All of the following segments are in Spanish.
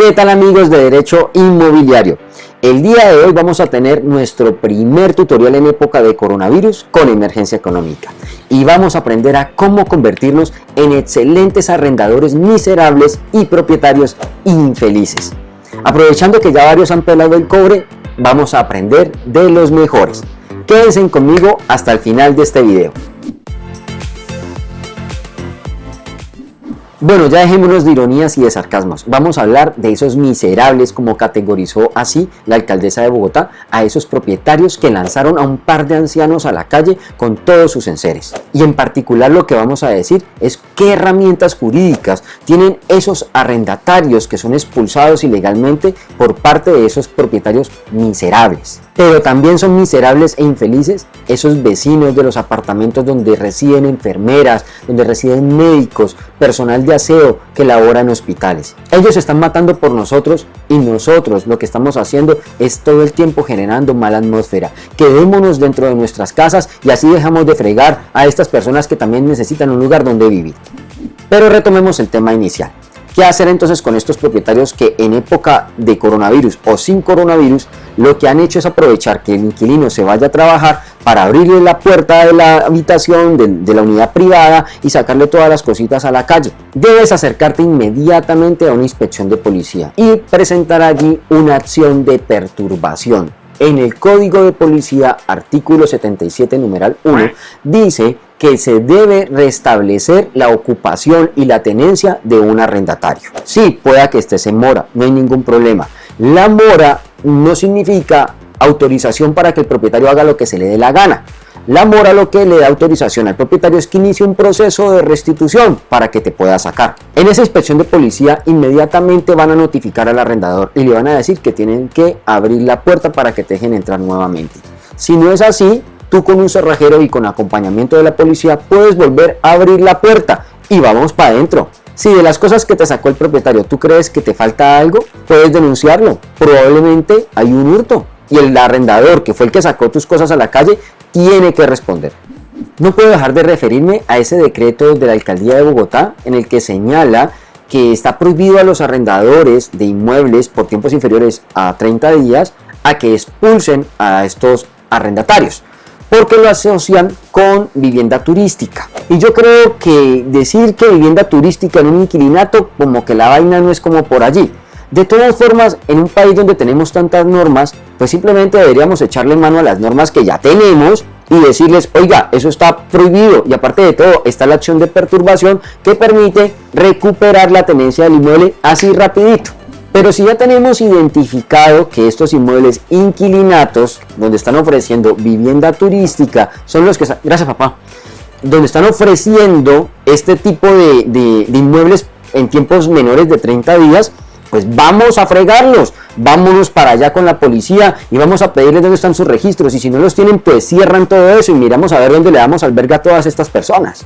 ¿Qué tal amigos de Derecho Inmobiliario? El día de hoy vamos a tener nuestro primer tutorial en época de coronavirus con emergencia económica y vamos a aprender a cómo convertirnos en excelentes arrendadores miserables y propietarios infelices. Aprovechando que ya varios han pelado el cobre, vamos a aprender de los mejores. Quédense conmigo hasta el final de este video. Bueno, ya dejémonos de ironías y de sarcasmos. Vamos a hablar de esos miserables, como categorizó así la alcaldesa de Bogotá, a esos propietarios que lanzaron a un par de ancianos a la calle con todos sus enseres. Y en particular lo que vamos a decir es qué herramientas jurídicas tienen esos arrendatarios que son expulsados ilegalmente por parte de esos propietarios miserables. Pero también son miserables e infelices esos vecinos de los apartamentos donde residen enfermeras, donde residen médicos, personal de aseo que labora en hospitales. Ellos están matando por nosotros y nosotros lo que estamos haciendo es todo el tiempo generando mala atmósfera. Quedémonos dentro de nuestras casas y así dejamos de fregar a estas personas que también necesitan un lugar donde vivir. Pero retomemos el tema inicial. ¿Qué hacer entonces con estos propietarios que en época de coronavirus o sin coronavirus lo que han hecho es aprovechar que el inquilino se vaya a trabajar para abrirle la puerta de la habitación, de, la unidad privada y sacarle todas las cositas a la calle? Debes acercarte inmediatamente a una inspección de policía y presentar allí una acción de perturbación. En el Código de Policía, artículo 77, numeral 1, dice que se debe restablecer la ocupación y la tenencia de un arrendatario. Sí, pueda que estés en mora, no hay ningún problema. La mora no significa autorización para que el propietario haga lo que se le dé la gana. La mora lo que le da autorización al propietario es que inicie un proceso de restitución para que te pueda sacar. En esa inspección de policía inmediatamente van a notificar al arrendador y le van a decir que tienen que abrir la puerta para que te dejen entrar nuevamente. Si no es así, tú con un cerrajero y con acompañamiento de la policía puedes volver a abrir la puerta y vamos para adentro. Si de las cosas que te sacó el propietario tú crees que te falta algo, puedes denunciarlo. Probablemente hay un hurto y el arrendador, que fue el que sacó tus cosas a la calle, tiene que responder. No puedo dejar de referirme a ese decreto de la Alcaldía de Bogotá en el que señala que está prohibido a los arrendadores de inmuebles por tiempos inferiores a 30 días a que expulsen a estos arrendatarios porque lo asocian con vivienda turística. Y yo creo que decir que vivienda turística en un inquilinato, como que la vaina no es como por allí. De todas formas, en un país donde tenemos tantas normas, pues simplemente deberíamos echarle mano a las normas que ya tenemos y decirles, oiga, eso está prohibido y aparte de todo está la acción de perturbación que permite recuperar la tenencia del inmueble así rapidito. Pero si ya tenemos identificado que estos inmuebles inquilinatos, donde están ofreciendo vivienda turística, son los que... Gracias papá. Donde están ofreciendo este tipo de, de inmuebles en tiempos menores de 30 días, pues vamos a fregarlos, vámonos para allá con la policía y vamos a pedirles dónde están sus registros y si no los tienen pues cierran todo eso y miramos a ver dónde le damos alberga a todas estas personas.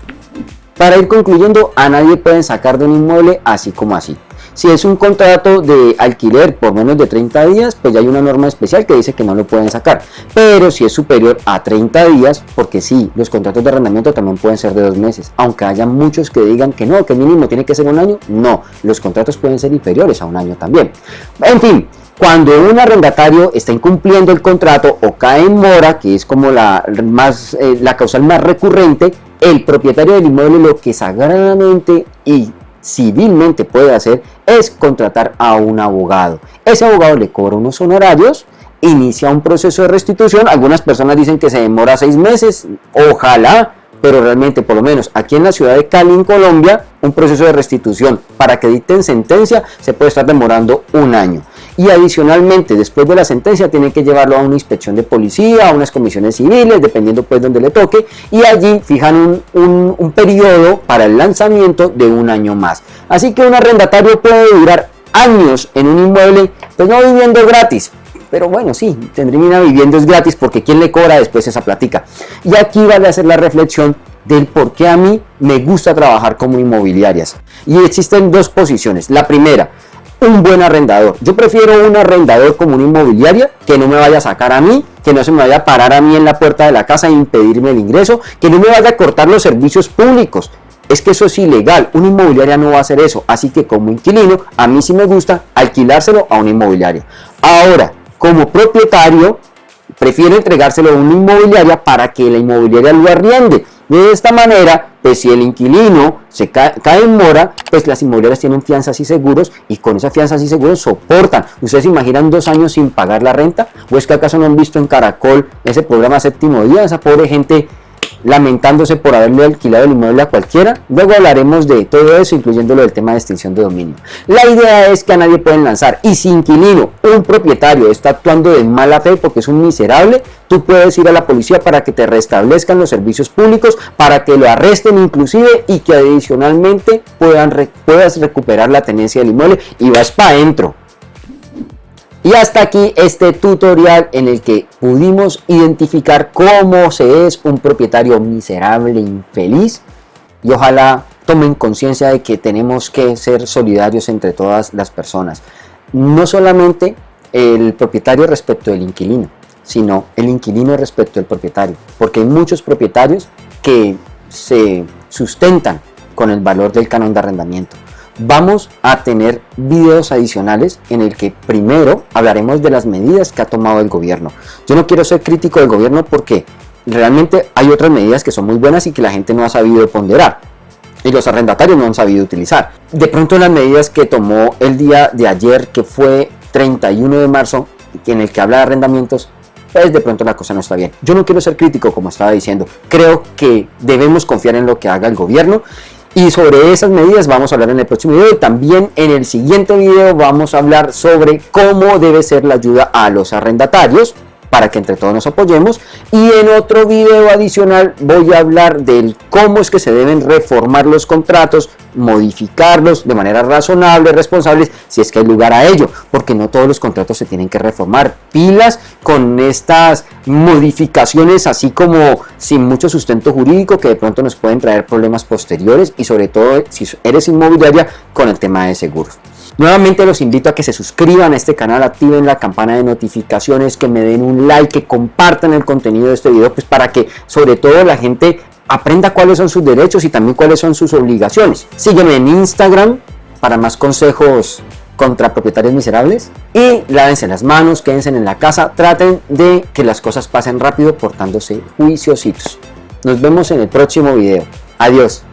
Para ir concluyendo, a nadie pueden sacar de un inmueble así como así. Si es un contrato de alquiler por menos de 30 días, pues ya hay una norma especial que dice que no lo pueden sacar. Pero si es superior a 30 días, porque sí, los contratos de arrendamiento también pueden ser de dos meses. Aunque haya muchos que digan que no, que mínimo tiene que ser un año, no. Los contratos pueden ser inferiores a un año también. En fin, cuando un arrendatario está incumpliendo el contrato o cae en mora, que es como la, más, eh, la causal más recurrente, el propietario del inmueble lo que sagradamente y civilmente puede hacer es contratar a un abogado. Ese abogado le cobra unos honorarios, inicia un proceso de restitución. Algunas personas dicen que se demora seis meses, ojalá, pero realmente por lo menos aquí en la ciudad de Cali, en Colombia, un proceso de restitución para que dicten sentencia se puede estar demorando un año y adicionalmente después de la sentencia tiene que llevarlo a una inspección de policía, a unas comisiones civiles, dependiendo pues donde le toque y allí fijan un, un, periodo para el lanzamiento de un año más. Así que un arrendatario puede durar años en un inmueble, pues no viviendo gratis, pero bueno, sí, tendría viviendo es gratis porque ¿quién le cobra después esa platica? Y aquí vale hacer la reflexión del por qué a mí me gusta trabajar como inmobiliarias. Y existen dos posiciones. La primera, un buen arrendador. Yo prefiero un arrendador como una inmobiliaria que no me vaya a sacar a mí, que no se me vaya a parar a mí en la puerta de la casa e impedirme el ingreso, que no me vaya a cortar los servicios públicos. es que eso es ilegal, una inmobiliaria no va a hacer eso, así que como inquilino, a mí sí me gusta alquilárselo a una inmobiliaria. Ahora, como propietario, prefiero entregárselo a una inmobiliaria para que la inmobiliaria lo arriende. De esta manera, pues si el inquilino se cae, en mora, pues las inmobiliarias tienen fianzas y seguros y con esas fianzas y seguros soportan. ¿Ustedes se imaginan dos años sin pagar la renta? ¿O es que acaso no han visto en Caracol ese programa séptimo día? Esa pobre gente lamentándose por haberle alquilado el inmueble a cualquiera. Luego hablaremos de todo eso, incluyendo lo del tema de extinción de dominio. La idea es que a nadie pueden lanzar y si inquilino, un propietario está actuando de mala fe porque es un miserable, tú puedes ir a la policía para que te restablezcan los servicios públicos, para que lo arresten inclusive y que adicionalmente puedan, puedas recuperar la tenencia del inmueble y vas para adentro. Y hasta aquí este tutorial en el que pudimos identificar cómo se es un propietario miserable, infeliz. Y ojalá tomen conciencia de que tenemos que ser solidarios entre todas las personas. No solamente el propietario respecto del inquilino, sino el inquilino respecto del propietario, porque hay muchos propietarios que se sustentan con el valor del canon de arrendamiento vamos a tener videos adicionales en el que primero hablaremos de las medidas que ha tomado el gobierno. Yo no quiero ser crítico del gobierno porque realmente hay otras medidas que son muy buenas y que la gente no ha sabido ponderar y los arrendatarios no han sabido utilizar. De pronto las medidas que tomó el día de ayer, que fue 31 de marzo, en el que habla de arrendamientos, pues de pronto la cosa no está bien. Yo no quiero ser crítico como estaba diciendo, creo que debemos confiar en lo que haga el gobierno y sobre esas medidas vamos a hablar en el próximo video y también en el siguiente video vamos a hablar sobre cómo debe ser la ayuda a los arrendatarios para que entre todos nos apoyemos y en otro video adicional voy a hablar del cómo es que se deben reformar los contratos, modificarlos de manera razonable, responsable, si es que hay lugar a ello, porque no todos los contratos se tienen que reformar. Pilas con estas modificaciones así como sin mucho sustento jurídico que de pronto nos pueden traer problemas posteriores y sobre todo si eres inmobiliaria con el tema de seguros. Nuevamente los invito a que se suscriban a este canal, activen la campana de notificaciones, que me den un like, que compartan el contenido de este video, pues para que sobre todo la gente aprenda cuáles son sus derechos y también cuáles son sus obligaciones. Sígueme en Instagram para más consejos contra propietarios miserables y lávense las manos, quédense en la casa, traten de que las cosas pasen rápido portándose juiciositos. Nos vemos en el próximo video. Adiós.